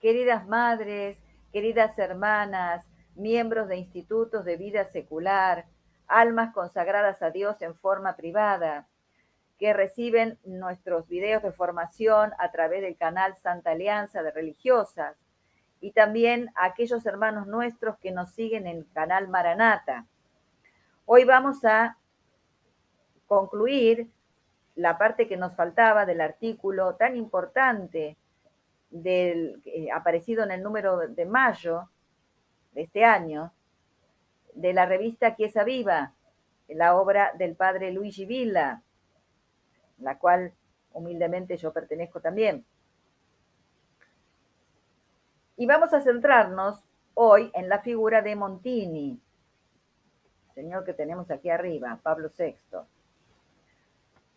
queridas madres, queridas hermanas, miembros de institutos de vida secular, almas consagradas a Dios en forma privada, que reciben nuestros videos de formación a través del canal Santa Alianza de Religiosas, y también a aquellos hermanos nuestros que nos siguen en el canal Maranata. Hoy vamos a concluir la parte que nos faltaba del artículo tan importante del, eh, aparecido en el número de mayo de este año, de la revista Chiesa Viva, la obra del padre Luigi Villa, la cual humildemente yo pertenezco también. Y vamos a centrarnos hoy en la figura de Montini, señor que tenemos aquí arriba, Pablo VI.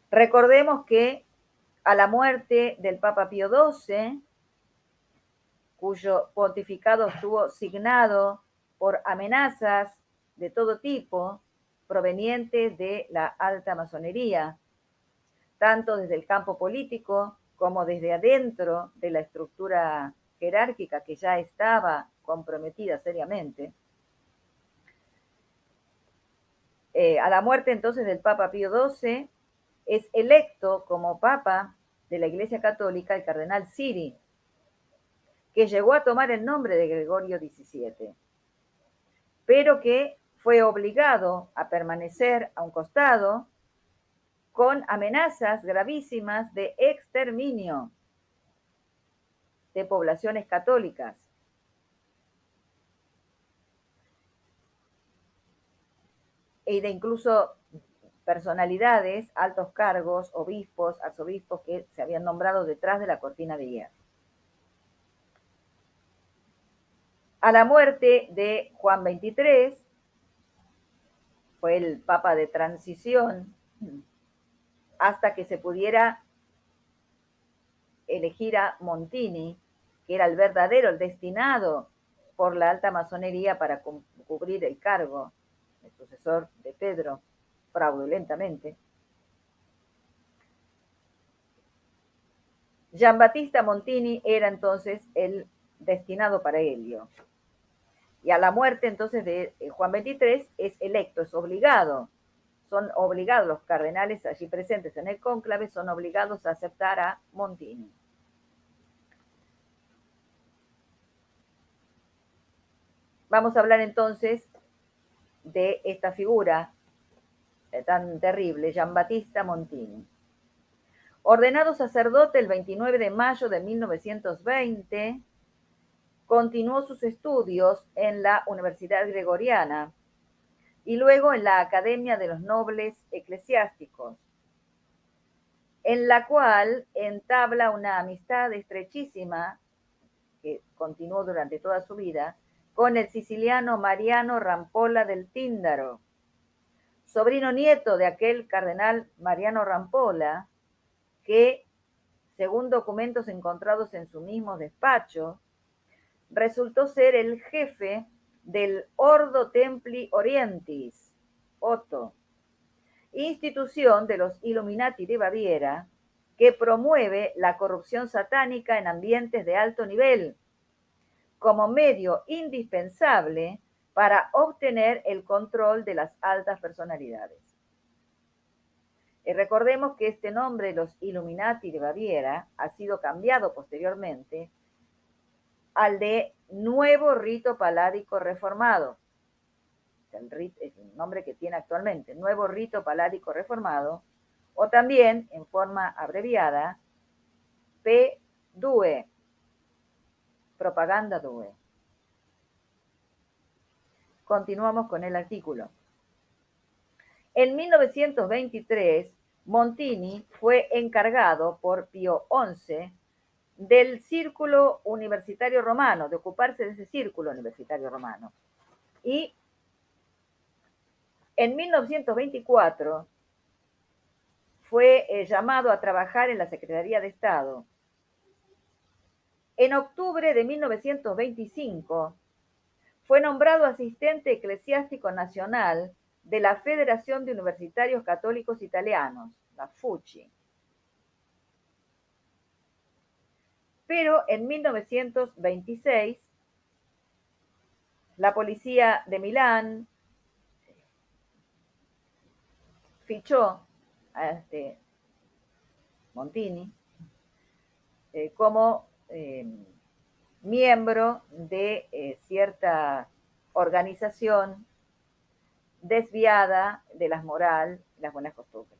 Recordemos que a la muerte del Papa Pío XII, cuyo pontificado estuvo signado por amenazas de todo tipo provenientes de la alta masonería, tanto desde el campo político como desde adentro de la estructura jerárquica que ya estaba comprometida seriamente. Eh, a la muerte entonces del Papa Pío XII, es electo como Papa de la Iglesia Católica el cardenal Siri, que llegó a tomar el nombre de Gregorio XVII, pero que fue obligado a permanecer a un costado con amenazas gravísimas de exterminio de poblaciones católicas. Y de incluso personalidades, altos cargos, obispos, arzobispos que se habían nombrado detrás de la cortina de hierro. A la muerte de Juan XXIII, fue el papa de transición, hasta que se pudiera elegir a Montini, que era el verdadero, el destinado por la alta masonería para cubrir el cargo, el sucesor de Pedro fraudulentamente. Gian Battista Montini era entonces el destinado para Helio. Y a la muerte entonces de eh, Juan XXIII es electo, es obligado. Son obligados los cardenales allí presentes en el cónclave, son obligados a aceptar a Montini. Vamos a hablar entonces de esta figura eh, tan terrible, Battista Montini. Ordenado sacerdote el 29 de mayo de 1920, continuó sus estudios en la Universidad Gregoriana y luego en la Academia de los Nobles Eclesiásticos, en la cual entabla una amistad estrechísima que continuó durante toda su vida con el siciliano Mariano Rampola del Tíndaro, sobrino nieto de aquel cardenal Mariano Rampola, que, según documentos encontrados en su mismo despacho, resultó ser el jefe del Ordo Templi Orientis, Otto, institución de los Illuminati de Baviera, que promueve la corrupción satánica en ambientes de alto nivel, como medio indispensable para obtener el control de las altas personalidades. Y recordemos que este nombre, los Illuminati de Baviera, ha sido cambiado posteriormente al de Nuevo Rito Paládico Reformado. Es el nombre que tiene actualmente, Nuevo Rito Paládico Reformado, o también, en forma abreviada, P-DUE, Propaganda DUE. Continuamos con el artículo. En 1923, Montini fue encargado por Pío XI del Círculo Universitario Romano, de ocuparse de ese Círculo Universitario Romano. Y en 1924 fue eh, llamado a trabajar en la Secretaría de Estado. En octubre de 1925 fue nombrado asistente eclesiástico nacional de la Federación de Universitarios Católicos Italianos, la FUCI. Pero en 1926, la policía de Milán fichó a este Montini eh, como eh, miembro de eh, cierta organización desviada de las moral y las buenas costumbres.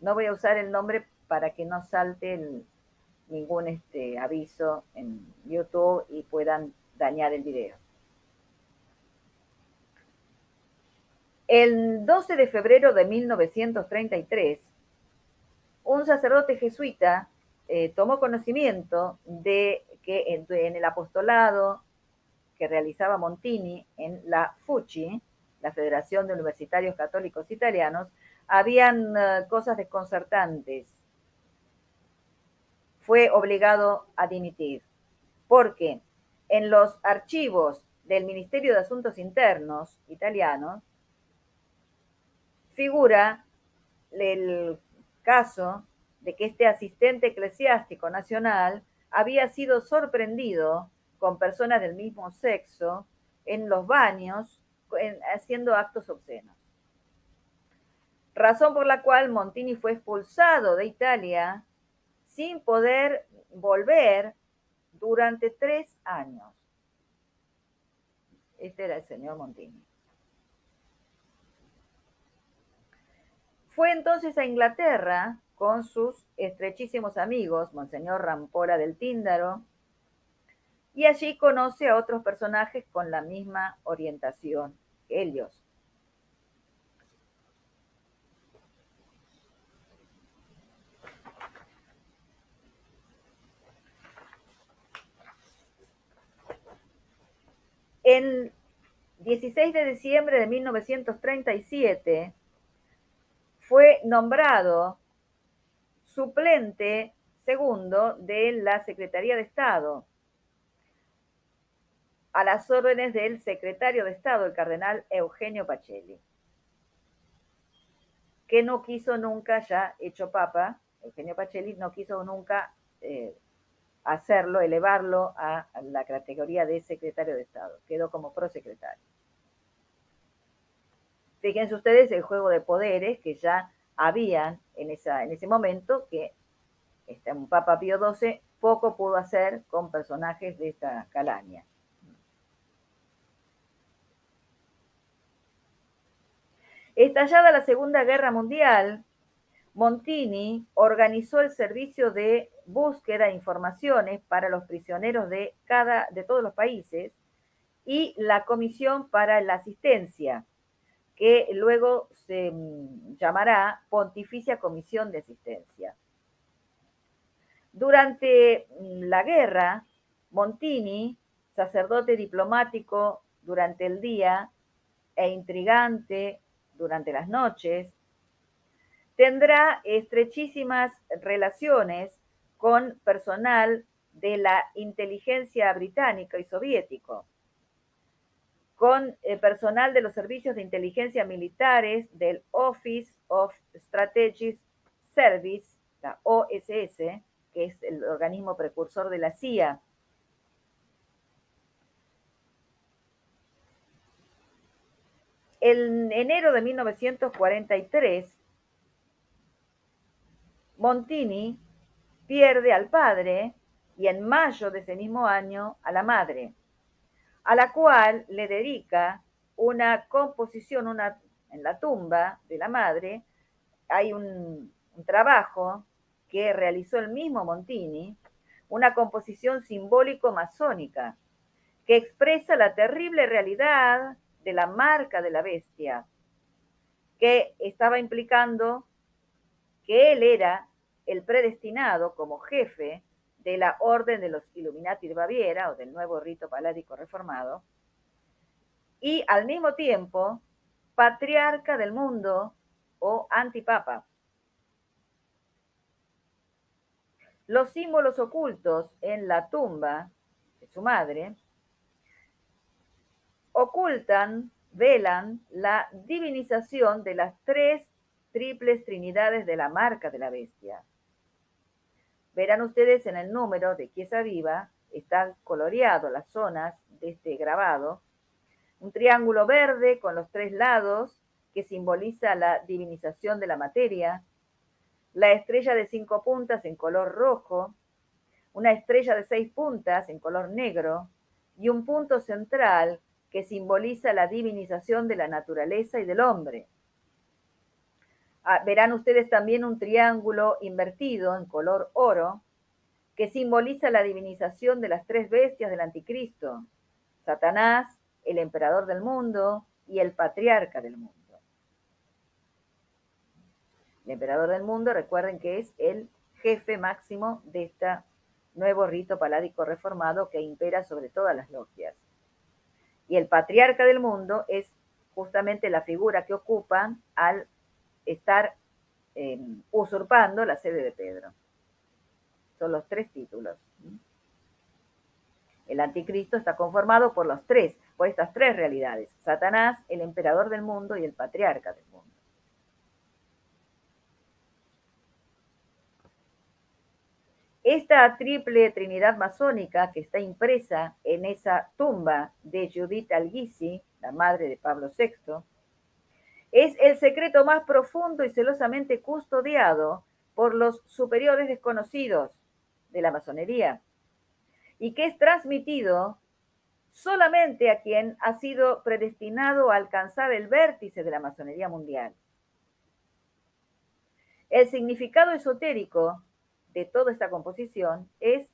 No voy a usar el nombre para que no salte ningún este, aviso en YouTube y puedan dañar el video. El 12 de febrero de 1933, un sacerdote jesuita eh, tomó conocimiento de que en, el apostolado que realizaba Montini en la FUCI, la Federación de Universitarios Católicos Italianos, habían eh, cosas desconcertantes. Fue obligado a dimitir, porque en los archivos del Ministerio de Asuntos Internos italianos figura el caso de que este asistente eclesiástico nacional había sido sorprendido con personas del mismo sexo en los baños haciendo actos obscenos. Razón por la cual Montini fue expulsado de Italia sin poder volver durante tres años. Este era el señor Montini. Fue entonces a Inglaterra con sus estrechísimos amigos, Monseñor Rampola del Tíndaro, y allí conoce a otros personajes con la misma orientación que ellos. El 16 de diciembre de 1937 fue nombrado suplente segundo de la Secretaría de Estado. A las órdenes del secretario de Estado, el cardenal Eugenio Pacelli, que no quiso nunca, ya hecho papa, Eugenio Pacelli no quiso nunca eh, hacerlo, elevarlo a, la categoría de secretario de Estado, quedó como prosecretario. Fíjense ustedes el juego de poderes que ya habían en, esa, en ese momento que este, Papa Pío XII poco pudo hacer con personajes de esta calaña. Estallada la Segunda Guerra Mundial, Montini organizó el servicio de búsqueda de informaciones para los prisioneros de, cada, de todos los países y la Comisión para la Asistencia, que luego se mm, llamará Pontificia Comisión de Asistencia. Durante mm, la guerra, Montini, sacerdote diplomático durante el día e intrigante durante las noches, tendrá estrechísimas relaciones con personal de la inteligencia británica y soviético, con eh, personal de los servicios de inteligencia militares del Office of Strategic Service, la OSS, que es el organismo precursor de la CIA. En enero de 1943, Montini pierde al padre y en mayo de ese mismo año a la madre, a la cual le dedica una composición una, en la tumba de la madre. Hay un, un trabajo que realizó el mismo Montini, una composición simbólico-masónica que expresa la terrible realidad de la marca de la bestia, que estaba implicando que él era el predestinado como jefe de la Orden de los Illuminati de Baviera o del nuevo rito paládico reformado, y al mismo tiempo patriarca del mundo o antipapa. Los símbolos ocultos en la tumba de su madre ocultan, velan la divinización de las tres triples trinidades de la marca de la bestia Verán ustedes en el número de Chiesa Viva, están coloreados las zonas de este grabado. Un triángulo verde con los tres lados que simboliza la divinización de la materia. La estrella de cinco puntas en color rojo. Una estrella de seis puntas en color negro. Y un punto central que simboliza la divinización de la naturaleza y del hombre. Ah, verán ustedes también un triángulo invertido en color oro que simboliza la divinización de las tres bestias del anticristo, Satanás, el emperador del mundo y el patriarca del mundo. El emperador del mundo, recuerden que es el jefe máximo de este nuevo rito paládico reformado que impera sobre todas las logias. Y el patriarca del mundo es justamente la figura que ocupa al estar eh, usurpando la sede de Pedro. Son los tres títulos. El anticristo está conformado por los tres, por estas tres realidades. Satanás, el emperador del mundo y el patriarca del mundo. Esta triple trinidad masónica que está impresa en esa tumba de Judith Algisi, la madre de Pablo VI, es el secreto más profundo y celosamente custodiado por los superiores desconocidos de la masonería y que es transmitido solamente a quien ha sido predestinado a alcanzar el vértice de la masonería mundial. El significado esotérico de toda esta composición es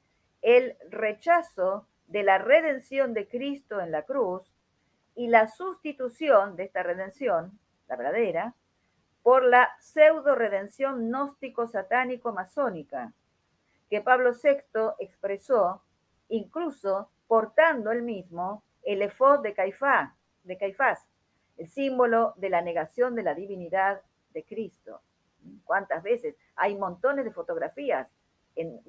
el rechazo de la redención de Cristo en la cruz y la sustitución de esta redención la verdadera, por la pseudo redención gnóstico satánico masónica, que Pablo VI expresó incluso portando el mismo el efod de Caifás, el símbolo de la negación de la divinidad de Cristo. ¿Cuántas veces? Hay montones de fotografías en,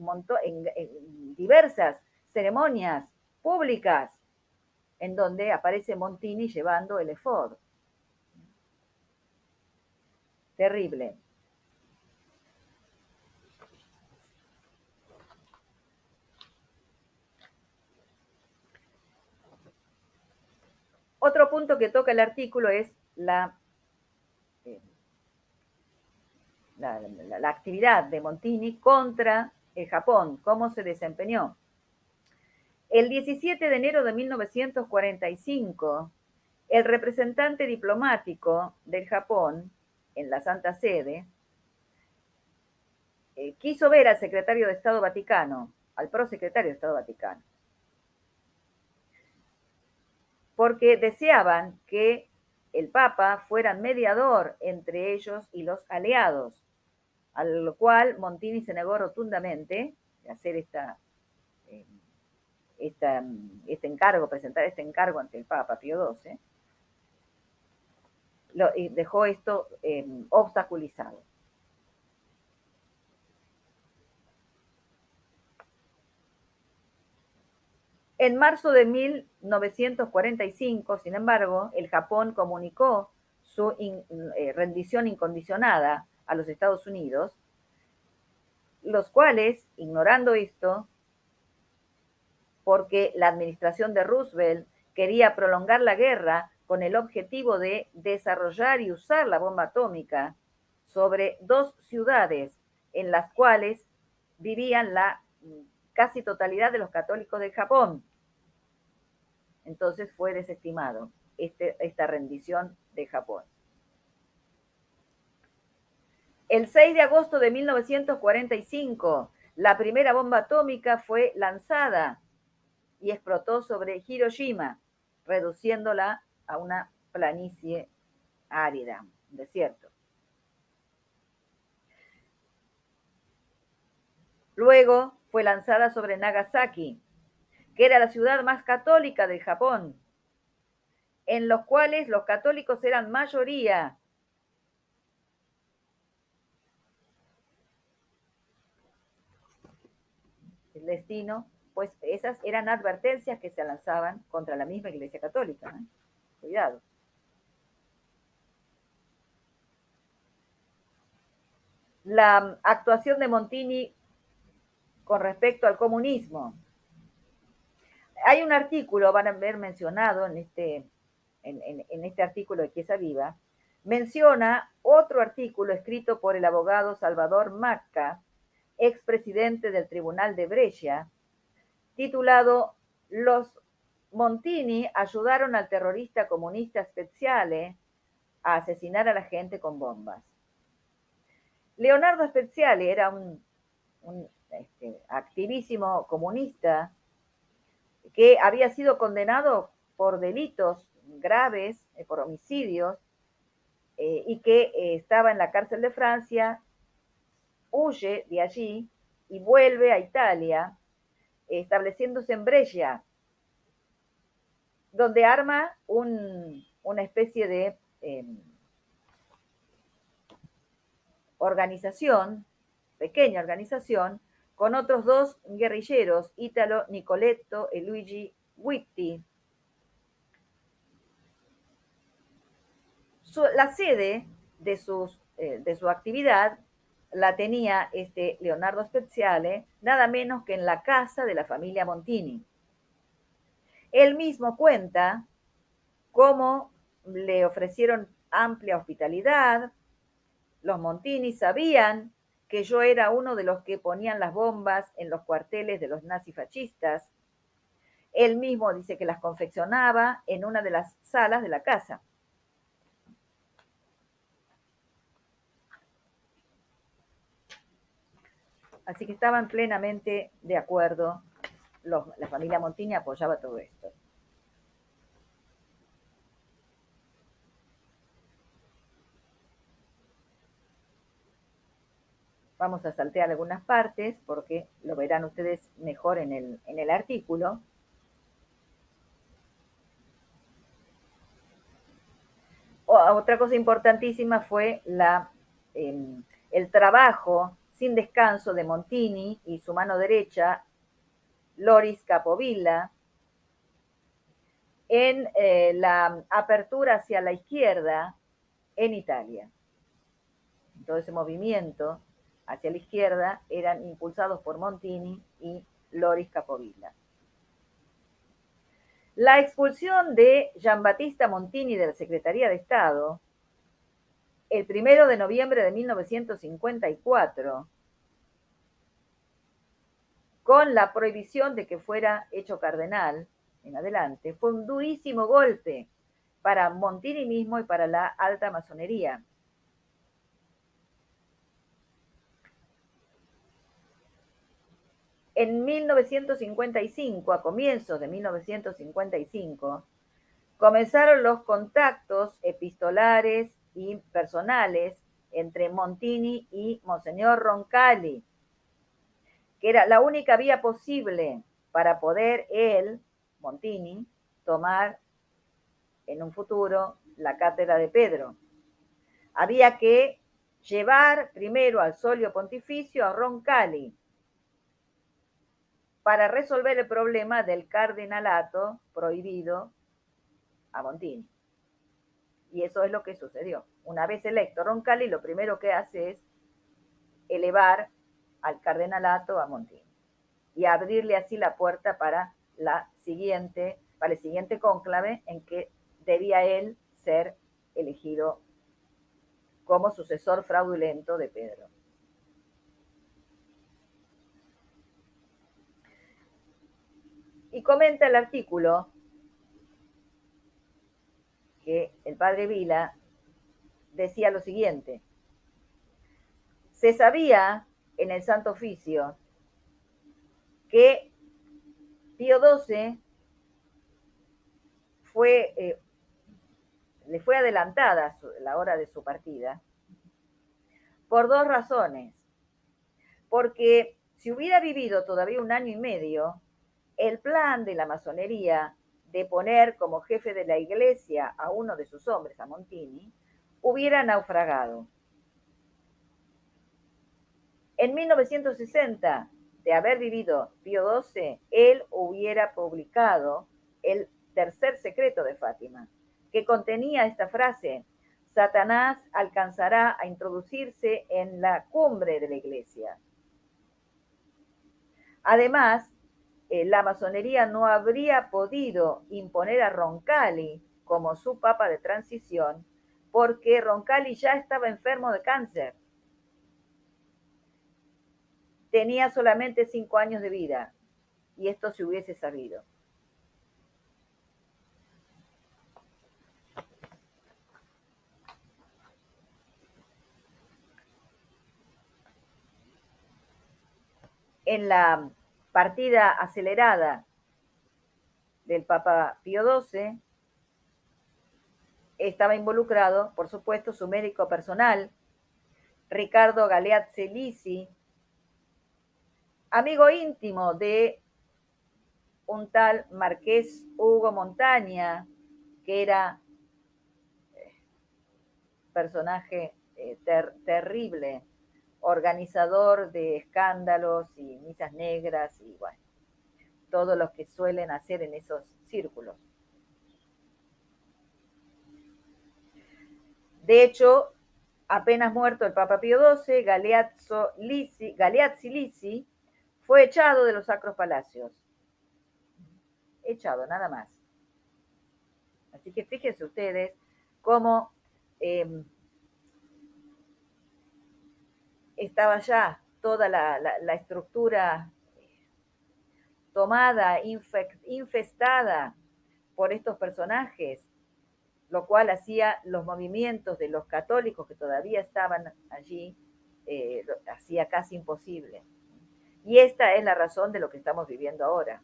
en diversas ceremonias públicas en donde aparece Montini llevando el efod. Terrible. Otro punto que toca el artículo es la, eh, la, la, actividad de Montini contra el Japón, cómo se desempeñó. El 17 de enero de 1945, el representante diplomático del Japón en la Santa Sede, eh, quiso ver al secretario de Estado Vaticano, al prosecretario de Estado Vaticano, porque deseaban que el Papa fuera mediador entre ellos y los aliados, a lo cual Montini se negó rotundamente de hacer esta, eh, este encargo, presentar este encargo ante el Papa Pío XII, lo, dejó esto eh, obstaculizado. En marzo de 1945, sin embargo, el Japón comunicó su eh, rendición incondicionada a los Estados Unidos, los cuales, ignorando esto, porque la administración de Roosevelt quería prolongar la guerra con el objetivo de desarrollar y usar la bomba atómica sobre dos ciudades en las cuales vivían la casi totalidad de los católicos de Japón. Entonces fue desestimado este, esta rendición de Japón. El 6 de agosto de 1945, la primera bomba atómica fue lanzada y explotó sobre Hiroshima, reduciéndola a una planicie árida, desierto. Luego fue lanzada sobre Nagasaki, que era la ciudad más católica del Japón, en los cuales los católicos eran mayoría. El destino, pues esas eran advertencias que se lanzaban contra la misma Iglesia Católica. Cuidado. La actuación de Montini con respecto al comunismo. Hay un artículo, van a ver mencionado en este, en, este artículo de Quiesa Viva, menciona otro artículo escrito por el abogado Salvador Macca, expresidente del Tribunal de Brescia, titulado Los Montini ayudaron al terrorista comunista Speziale a asesinar a la gente con bombas. Leonardo Speziale era un, este, activísimo comunista que había sido condenado por delitos graves, eh, por homicidios, eh, y que eh, estaba en la cárcel de Francia, huye de allí y vuelve a Italia, estableciéndose en Brescia, donde arma una especie de em, organización, pequeña organización, con otros dos guerrilleros, Italo Nicoletto y Luigi Witti. la sede de, sus, eh, de su actividad la tenía este Leonardo Speziale, nada menos que en la casa de la familia Montini. Él mismo cuenta cómo le ofrecieron amplia hospitalidad. Los Montini sabían que yo era uno de los que ponían las bombas en los cuarteles de los nazifascistas. Él mismo dice que las confeccionaba en una de las salas de la casa. Así que estaban plenamente de acuerdo la familia Montini apoyaba todo esto. Vamos a saltear algunas partes porque lo verán ustedes mejor en el, en el artículo. Otra cosa importantísima fue la, em, el trabajo sin descanso de Montini y su mano derecha, Loris Capovilla, en eh, la apertura hacia la izquierda en Italia. Todo ese movimiento hacia la izquierda eran impulsados por Montini y Loris Capovilla. La expulsión de Giambattista Montini de la Secretaría de Estado el primero de noviembre de 1954 con la prohibición de que fuera hecho cardenal en adelante, fue un durísimo golpe para Montini mismo y para la alta masonería. En 1955, a comienzos de 1955, comenzaron los contactos epistolares y personales entre Montini y Monseñor Roncalli, que era la única vía posible para poder él, Montini, tomar en un futuro la cátedra de Pedro. Había que llevar primero al solio pontificio a Roncalli para resolver el problema del cardenalato prohibido a Montini. Y eso es lo que sucedió. Una vez electo Roncalli, lo primero que hace es elevar al cardenalato a Montini y abrirle así la puerta para la siguiente, para el siguiente cónclave en que debía él ser elegido como sucesor fraudulento de Pedro. Y comenta el artículo que el padre Vila decía lo siguiente. Se sabía en el Santo Oficio que Pío XII fue, eh, le fue adelantada la hora de su partida por dos razones. Porque si hubiera vivido todavía un año y medio, el plan de la masonería de poner como jefe de la iglesia a uno de sus hombres, a Montini, hubiera naufragado. En 1960, de haber vivido Pío XII, él hubiera publicado el tercer secreto de Fátima, que contenía esta frase, Satanás alcanzará a introducirse en la cumbre de la iglesia. Además, eh, la masonería no habría podido imponer a Roncalli como su papa de transición porque Roncalli ya estaba enfermo de cáncer. Tenía solamente cinco años de vida y esto se hubiese sabido. En la partida acelerada del Papa Pío XII, estaba involucrado, por supuesto, su médico personal, Ricardo Galeazzi Lisi, amigo íntimo de un tal Marqués Hugo Montaña, que era eh, personaje eh, terrible, organizador de escándalos y misas negras y bueno, todo lo que suelen hacer en esos círculos. De hecho, apenas muerto el Papa Pío XII, Galeazzi Lisi fue echado de los sacros palacios. Echado, nada más. Así que fíjense ustedes cómo em, estaba ya toda la, estructura tomada, infestada por estos personajes lo cual hacía los movimientos de los católicos que todavía estaban allí, eh, hacía casi imposible. Y esta es la razón de lo que estamos viviendo ahora.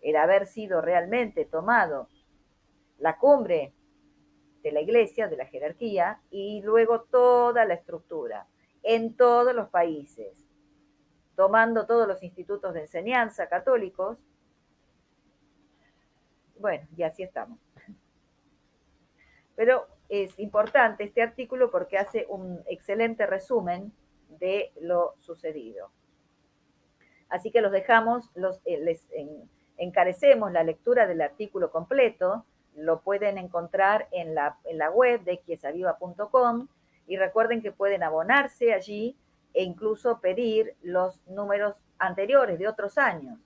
El haber sido realmente tomado la cumbre de la iglesia, de la jerarquía, y luego toda la estructura en todos los países, tomando todos los institutos de enseñanza católicos. Bueno, y así estamos. Pero es importante este artículo porque hace un excelente resumen de lo sucedido. Así que los dejamos, eh, les encarecemos la lectura del artículo completo, lo pueden encontrar en la, en la web de quiesaviva.com y recuerden que pueden abonarse allí e incluso pedir los números anteriores de otros años.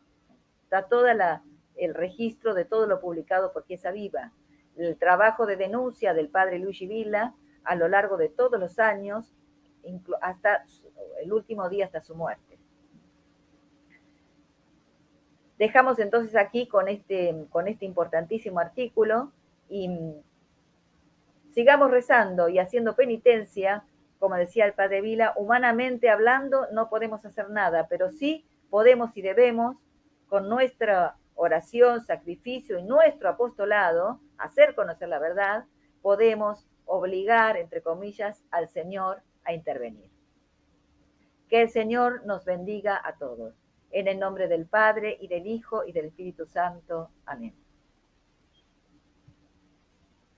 Está todo el registro de todo lo publicado por Quiesa Viva el trabajo de denuncia del padre Luigi Villa a lo largo de todos los años, hasta el último día, hasta su muerte. Dejamos entonces aquí con este, con este importantísimo artículo y sigamos rezando y haciendo penitencia, como decía el padre Vila, humanamente hablando no podemos hacer nada, pero sí podemos y debemos, con nuestra oración, sacrificio y nuestro apostolado, hacer conocer la verdad, podemos obligar, entre comillas, al Señor a intervenir. Que el Señor nos bendiga a todos. En el nombre del Padre y del Hijo y del Espíritu Santo. Amén.